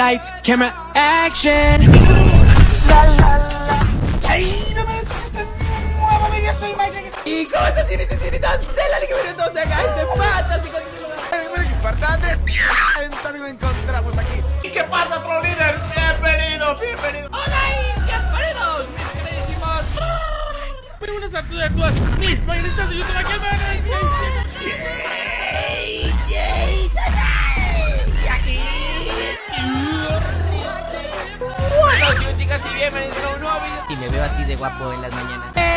Lights, camera, action. ¡Ay, no me metas este nuevo vídeo! Soy Mike Y cosas, señoritas, de la Liga Video 12 acá, de patas y con X Andrés. Entonces lo encontramos aquí. ¿Y qué pasa, Pro Líder? Bienvenidos, bienvenidos. Hola y bienvenidos, mis queridísimos. Pero buenas a todas, a todas mis mayoristas de YouTube aquí, Y me veo así de guapo en las mañanas.